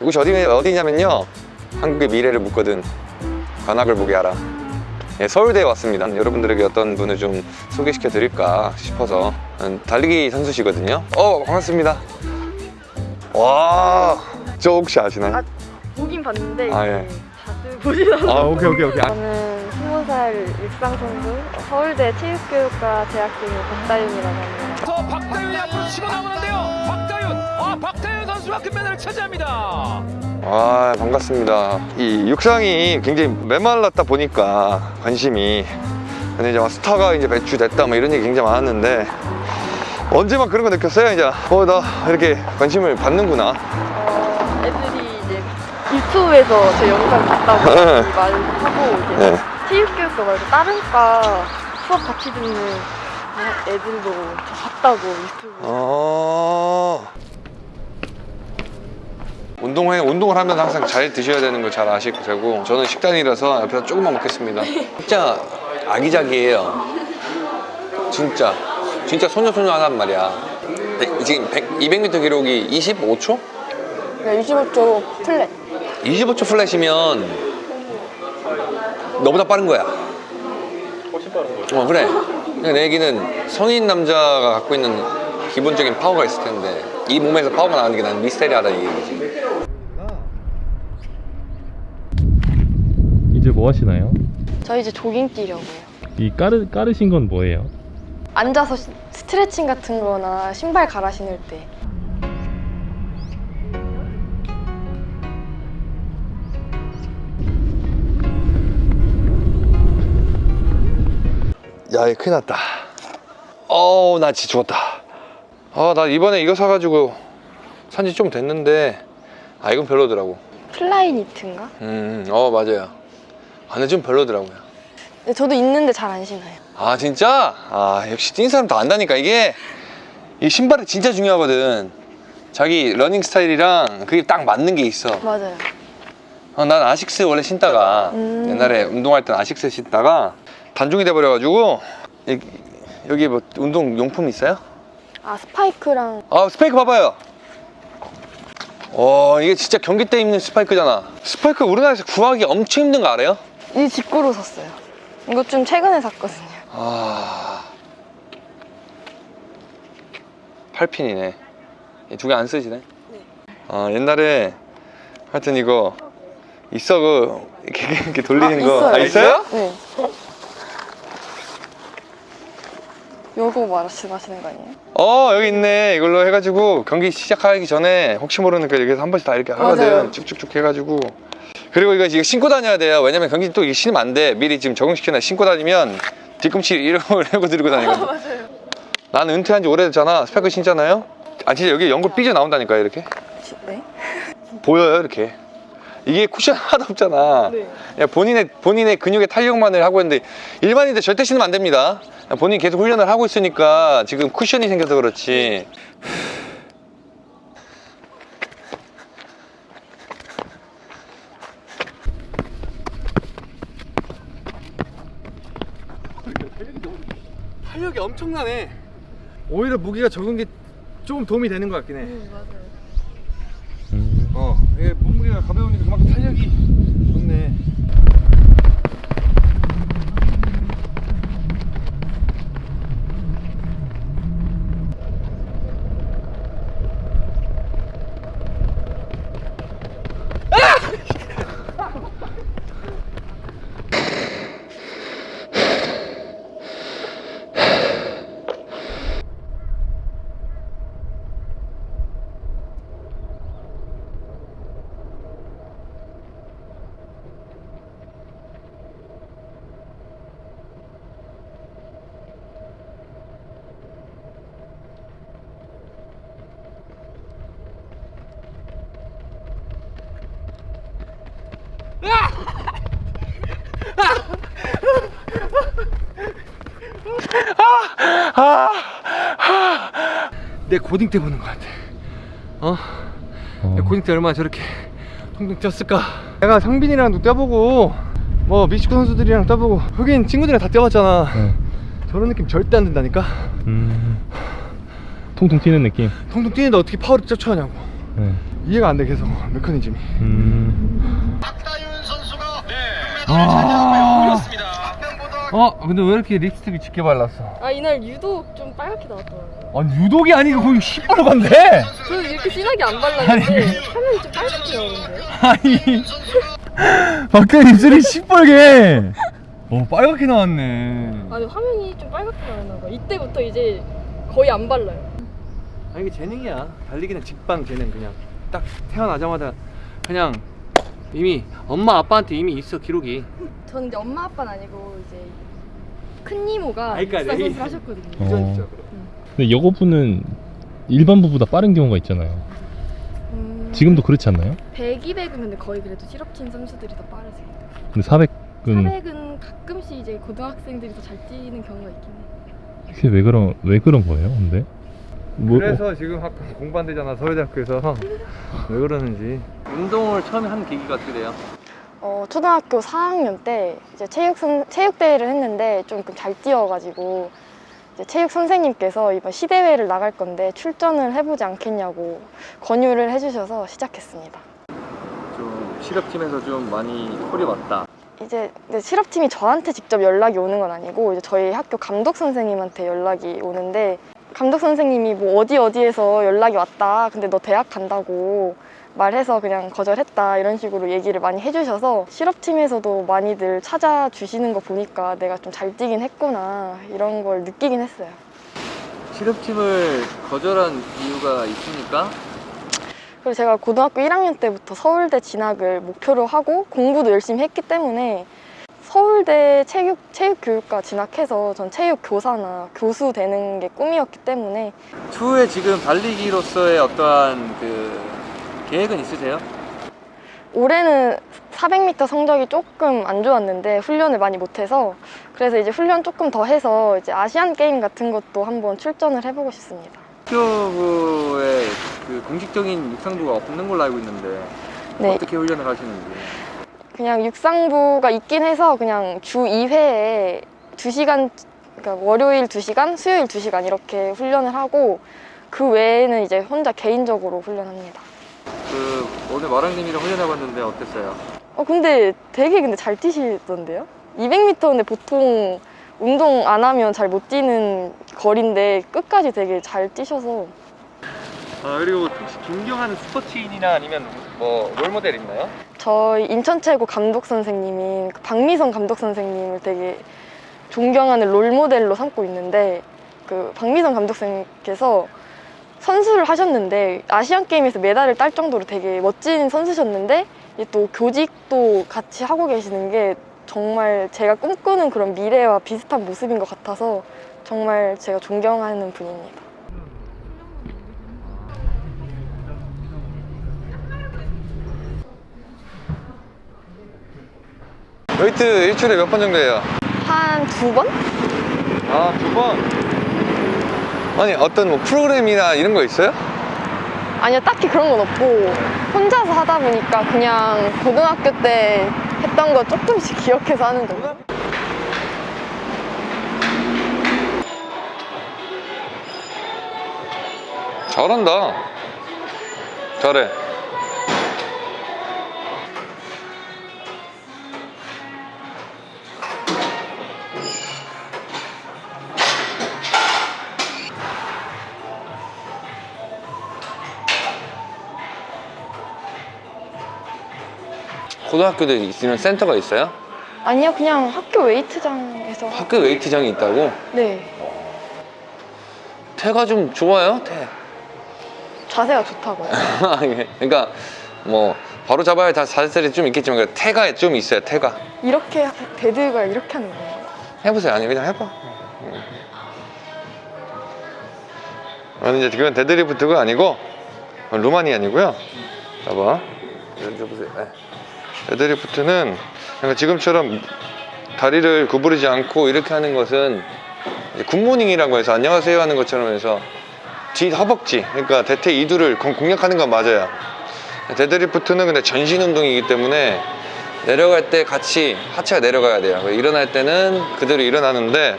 이곳이 어디, 어디냐면요 한국의 미래를 묻거든 관악을 보게 하라 예, 서울대에 왔습니다 여러분들에게 어떤 분을 좀 소개시켜 드릴까 싶어서 음, 달리기 선수시거든요 어 반갑습니다 와저 혹시 아시나요? 아, 보긴 봤는데 아, 예. 자주 보진 않아요. 아 오케이 오케이 오케이 아, 저는 20살 육상 선수 서울대 체육교육과 재학생의 박다윤이라고 합니다. 저 박다윤이 앞으로 치고 나오는데요. 박다윤, 아 박다윤 선수가 금메달을 차지합니다. 아 반갑습니다 이 육상이 굉장히 메말랐다 보니까 관심이 근데 이제 막 스타가 이제 배출됐다 뭐 이런 얘기 굉장히 많았는데 언제만 그런 거 느꼈어요 이제 어 나 이렇게 관심을 받는구나 어, 애들이 이제 유튜브에서 제 영상 봤다고 네. 말하고 이제 네. 체육교육과 말고 다른 과 수업 같이 듣는 애들도 봤다고 유튜브. 어... 운동회 운동을 하면 항상 잘 드셔야 되는 걸 잘 아실 거고 저는 식단이라서 옆에서 조금만 먹겠습니다. 진짜 아기자기해요. 진짜 진짜 소녀소녀하단 말이야. 네, 지금 100, 200m 기록이 25초? 네, 25초 플랫. 25초 플랫이면 너보다 빠른 거야. 훨씬 빠른 거야. 어 그래. 그러니까 내 얘기는 성인 남자가 갖고 있는 기본적인 파워가 있을 텐데 이 몸에서 파워가 나는 게 난 미스테리하다는 얘기지. 이제 뭐 하시나요? 저 이제 조깅 뛰려고요. 이 까르, 까르신 건 뭐예요? 앉아서 시- 스트레칭 같은 거나 신발 갈아 신을 때. 야, 이거 큰일 났다. 어우, 나 진짜 죽었다. 아, 나 이번에 이거 사가지고 산지 좀 됐는데, 아, 이건 별로더라고. Flyknit인가? 음, 어, 맞아요. 아, 근데 좀 별로더라고요. 근데 저도 있는데 잘 안 신어요. 아, 진짜? 아, 역시 뛴 사람 다 안다니까. 이게, 이 신발이 진짜 중요하거든. 자기 러닝 스타일이랑 그게 딱 맞는 게 있어. 맞아요. 어, 난 아식스 원래 신다가 음. 옛날에 운동할 땐 아식스 신다가 단종이 돼버려가지고 여기, 여기 뭐 운동 용품 있어요? 아 스파이크랑 아 스파이크 봐봐요 어 이게 진짜 경기 때 입는 스파이크잖아 스파이크 우리나라에서 구하기 엄청 힘든 거 알아요? 이 직구로 샀어요. 이거 좀 최근에 샀거든요. 아 8핀이네 두 개 안 쓰시네? 아 옛날에 하여튼 이거 있어 그 이렇게, 이렇게 돌리는 아, 거 있어요. 아, 있어요? 네. 요거 말씀하시는 거 아니에요? 어 여기 있네 이걸로 해가지고 경기 시작하기 전에 혹시 모르니까 여기서 한 번씩 다 이렇게 하거든 맞아요. 쭉쭉쭉 해가지고 그리고 이거 이거 신고 다녀야 돼요. 왜냐면 경기 또 이게 신으면 안돼. 미리 지금 적응시켜놔. 신고 다니면 뒤꿈치 이러고 이러고 들고 다니거든. 맞아요. 나는 은퇴한 지 오래됐잖아. 스펙을 신잖아요. 아 진짜 여기 연골 삐져 나온다니까 이렇게. 네? 보여요 이렇게. 이게 쿠션 하나도 없잖아. 네. 야, 본인의 본인의 근육의 탄력만을 하고 있는데 일반인들 절대 신으면 안 됩니다. 야, 본인이 계속 훈련을 하고 있으니까 지금 쿠션이 생겨서 그렇지 엄청나네 오히려 무게가 적은 게좀 도움이 되는 것 같긴 해 맞아요. 음. 어, 이게 몸무게가 가벼우니까 그만큼 탄력이 좋네. 내 고딩 때 보는 것 같아. 어? 어. 내 고딩 때 얼마나 저렇게 퉁퉁 뛰었을까? 내가 상빈이랑도 뛰어보고 뭐 미식구 선수들이랑 뛰어보고 흑인 친구들이랑 다 뛰어봤잖아. 네. 저런 느낌 절대 안 든다니까? 음. 통통 튀는 느낌. 통통 뛰는데 어떻게 파워를 쫓아하냐고. 네. 이해가 안 돼 계속 메커니즘이 음. 아 어? 근데 왜 이렇게 립스틱을 짙게 발랐어? 아 이날 유독 좀 빨갛게 나왔더라고요. 아니 유독이 아니고 거의 시뻘건데? 저는 이렇게 진하게 안 발랐는데 화면이 좀 빨갛게 나오는데요? 아니 박근혜 입술이 시뻘게 어 빨갛게 나왔네 아니 화면이 좀 빨갛게 나왔나 봐. 이때부터 이제 거의 안 발라요. 아 이게 재능이야 달리기는 직방 재능 그냥 딱 태어나자마자 그냥 이미 엄마 아빠한테 이미 있어 기록이 저는 이제 엄마 아빠는 아니고 이제 큰 이모가 그러니까 육상 내- 선수 하셨거든요. 어. 근데 여고부는 일반 부보다 빠른 경우가 있잖아요. 음, 지금도 그렇지 않나요? 100, 200이면 거의 그래도 실업팀 선수들이 더 빠르세요. 근데 400은 400은 가끔씩 이제 고등학생들이 더 잘 뛰는 경우가 있긴 해. 그게 왜 그런 왜 그런 거예요? 근데 뭐 그래서 지금 학교 공부한대잖아 서울대학교에서 왜 그러는지 운동을 처음에 한 계기가 어떻게 돼요? 어, 초등학교 4학년 때 이제 체육 선, 체육 대회를 했는데 좀 잘 뛰어가지고 이제 체육 선생님께서 이번 시대회를 나갈 건데 출전을 해보지 않겠냐고 권유를 해주셔서 시작했습니다. 좀 실업팀에서 좀 많이 콜이 왔다 이제 실업팀이 저한테 직접 연락이 오는 건 아니고 이제 저희 학교 감독 선생님한테 연락이 오는데 감독 선생님이 뭐 어디 어디에서 연락이 왔다. 근데 너 대학 간다고 말해서 그냥 거절했다 이런 식으로 얘기를 많이 해주셔서 실업팀에서도 많이들 찾아주시는 거 보니까 내가 좀 잘 뛰긴 했구나 이런 걸 느끼긴 했어요. 실업팀을 거절한 이유가 있습니까? 그리고 제가 고등학교 1학년 때부터 서울대 진학을 목표로 하고 공부도 열심히 했기 때문에 서울대 체육, 체육교육과 진학해서 전 체육교사나 교수 되는 게 꿈이었기 때문에 추후에 지금 달리기로서의 어떠한 그 계획은 있으세요? 올해는 400m 성적이 조금 안 좋았는데 훈련을 많이 못해서 그래서 이제 훈련 조금 더 해서 이제 아시안 게임 같은 것도 한번 출전을 해보고 싶습니다. 학교부에 그 공식적인 육상부가 없는 걸로 알고 있는데 네, 어떻게 훈련을 하시는지 그냥 육상부가 있긴 해서 그냥 주 2회에 2시간, 그러니까 월요일 2시간, 수요일 2시간 이렇게 훈련을 하고 그 외에는 이제 혼자 개인적으로 훈련합니다. 그 오늘 마랑님이랑 훈련해봤는데 어땠어요? 어 근데 되게 근데 잘 뛰시던데요? 200m인데 보통 운동 안 하면 잘 못 뛰는 거리인데 끝까지 되게 잘 뛰셔서 아 그리고 혹시 존경하는 스포츠인이나 아니면 뭐 롤모델 있나요? 저희 인천최고 감독 선생님인 그 박미선 감독 선생님을 되게 존경하는 롤모델로 삼고 있는데 그 박미선 감독 선생님께서 선수를 하셨는데 아시안 게임에서 메달을 딸 정도로 되게 멋진 선수셨는데 또 교직도 같이 하고 계시는 게 정말 제가 꿈꾸는 그런 미래와 비슷한 모습인 것 같아서 정말 제가 존경하는 분입니다. 웨이트 일주일에 몇 번 정도 해요? 한 두 번? 아, 두 번? 아니, 어떤 뭐 프로그램이나 이런 거 있어요? 아니요, 딱히 그런 건 없고 혼자서 하다 보니까 그냥 고등학교 때 했던 거 조금씩 기억해서 하는 정도. 잘한다. 잘해. 고등학교도 있는 센터가 있어요? 아니요, 그냥 학교 웨이트장에서. 하- 학교 웨이트장이 있다고? 네, 태가 좀 좋아요? 태. 자세가 좋다고요. 아니, 그러니까 뭐 바로 잡아야 다 자세들이 좀 있겠지만 그 태가 좀 있어요. 태가. 이렇게 하- dead가 이렇게 하는 거예요. 해보세요. 아니 그냥 해봐. 음. 아니 이제 그건 deadlift가 아니고 Romanian이고요. 봐봐. 여쭤보세요. 네. deadlift는 그러니까 지금처럼 다리를 구부리지 않고 이렇게 하는 것은 good morning이라고 해서 안녕하세요 하는 것처럼 해서 뒤 허벅지 그러니까 대퇴 이두를 공- 공략하는 건 맞아요. deadlift는 근데 전신 운동이기 때문에 내려갈 때 같이 하체가 내려가야 돼요. 일어날 때는 그대로 일어나는데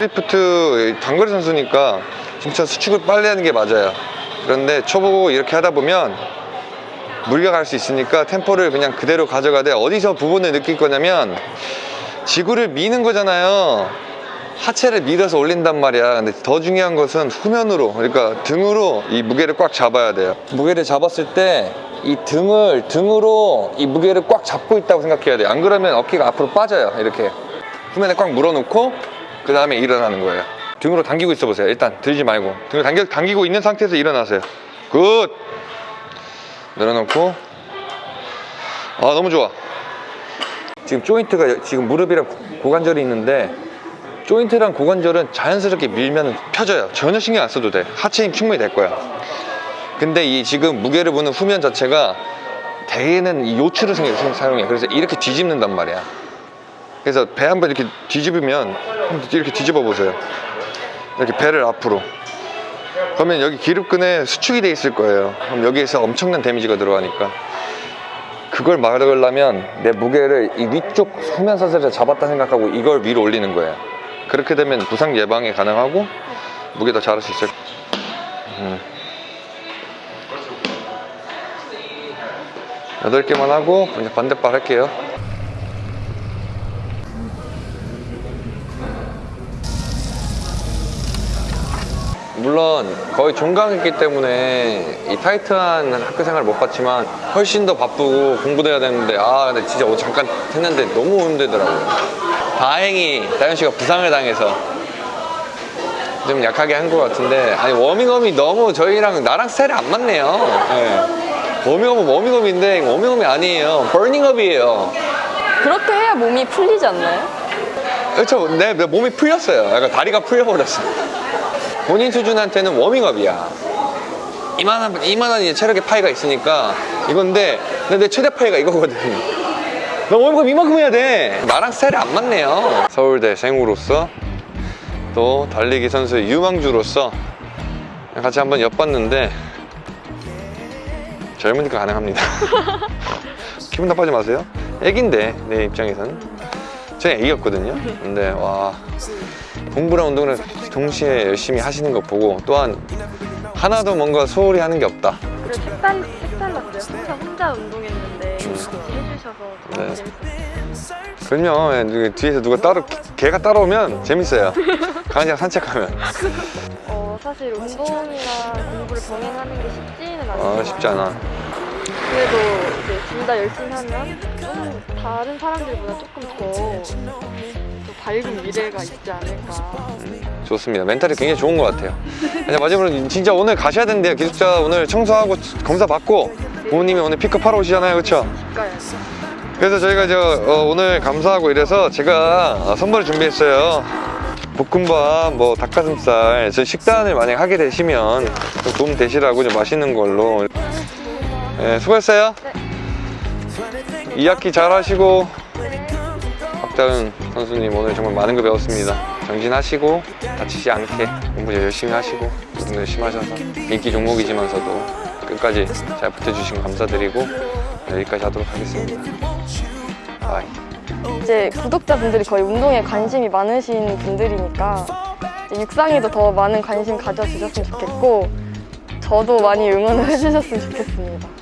데드리프트 단거리 선수니까 진짜 수축을 빨리 하는 게 맞아요. 그런데 초보 이렇게 하다 보면 무리가 갈수 있으니까 템포를 그냥 그대로 가져가되 어디서 부분을 느낄 거냐면 지구를 미는 거잖아요. 하체를 밀어서 올린단 말이야. 근데 더 중요한 것은 후면으로, 그러니까 등으로 이 무게를 꽉 잡아야 돼요. 무게를 잡았을 때 이 등을, 등으로 이 무게를 꽉 잡고 있다고 생각해야 돼요. 안 그러면 어깨가 앞으로 빠져요. 이렇게. 후면에 꽉 물어놓고, 그 다음에 일어나는 거예요. 등으로 당기고 있어 보세요. 일단 들지 말고. 등을 당겨, 당기고 있는 상태에서 일어나세요. Good! 내려놓고. 아, 너무 좋아. 지금 조인트가 지금 무릎이랑 고- 고관절이 있는데 조인트랑 고관절은 자연스럽게 밀면 펴져요. 전혀 신경 안 써도 돼. 하체 힘 충분히 될 거야. 근데 이 지금 무게를 보는 후면 자체가 대개는 이 요추를 사용해. 그래서 이렇게 뒤집는단 말이야. 그래서 배 한번 이렇게 뒤집으면 이렇게 뒤집어 보세요. 이렇게 배를 앞으로 그러면 여기 기립근에 수축이 돼 있을 거예요 그럼 여기에서 엄청난 데미지가 들어가니까 그걸 막으려면 내 무게를 이 위쪽 후면 사슬에 잡았다 생각하고 이걸 위로 올리는 거예요. 그렇게 되면 부상 예방이 가능하고 무게 더 잘할 수 있어요. 음. 여덟 개만 하고 이제 반대발 할게요. 물론 거의 종강했기 때문에 이 타이트한 학교 생활 못 봤지만 훨씬 더 바쁘고 공부도 해야 되는데 아 근데 진짜 오늘 잠깐 했는데 너무 힘들더라고요. 다행히 다현 씨가 부상을 당해서 좀 약하게 한 것 같은데 아니 워밍업이 너무 저희랑 나랑 스타일이 안 맞네요. 네. 워밍업은 워밍업인데 워밍업이 아니에요. burning up이에요. 그렇게 해야 몸이 풀리지 않나요? 그렇죠. 내, 내 몸이 풀렸어요. 약간 다리가 풀려버렸어 본인 수준한테는 워밍업이야. 이만한 이만한 이제 체력의 파이가 있으니까 이건데 내 최대 파이가 이거거든. 나 워밍업 이만큼 해야 돼. 나랑 스타일이 안 맞네요. 서울대 생으로서 또 달리기 선수의 유망주로서 같이 한번 엿봤는데 젊으니까 가능합니다. 기분 나빠지 마세요. 애긴데 내 입장에서는 저희 애기였거든요. 근데 와 공부랑 운동을 동시에 열심히 하시는 거 보고 또한 하나도 뭔가 소홀히 하는 게 없다 그래 색달, 색달랐어요. 항상 혼자 운동했는데 같이 해주셔서 네. 너무 재밌었어요. 그럼요 예, 뒤에서 누가 따로 개가 따라오면 재밌어요 강아지랑 산책하면 어, 사실 운동이랑 공부를 병행하는 게 쉽지는 않아요. 아 쉽지 않아 그래도 이제 둘 다 열심히 하면 좀 다른 사람들보다 조금 더, 더 밝은 미래가 있지 않을까. 좋습니다 멘탈이 굉장히 좋은 것 같아요 마지막으로 진짜 오늘 가셔야 된대요 기숙사 오늘 청소하고 검사 받고 부모님이 오늘 픽업하러 오시잖아요 그렇죠? 그래서 저희가 저 어, 오늘 감사하고 이래서 제가 어, 선물을 준비했어요. 볶음밥, 뭐 닭가슴살. 저 식단을 만약 하게 되시면 좀 도움 되시라고 좀 맛있는 걸로. 네, 수고했어요. 2학기 잘 하시고 박다은 선수님 오늘 정말 많은 거 배웠습니다. 정진하시고 다치지 않게 공부 열심히 하시고 운동 열심히 하셔서 인기 종목이지만서도 끝까지 잘 붙어주시면 감사드리고 네, 여기까지 하도록 하겠습니다. 바이. 이제 구독자분들이 거의 운동에 관심이 많으신 분들이니까 육상에도 더 많은 관심 가져주셨으면 좋겠고 저도 많이 응원을 해주셨으면 좋겠습니다.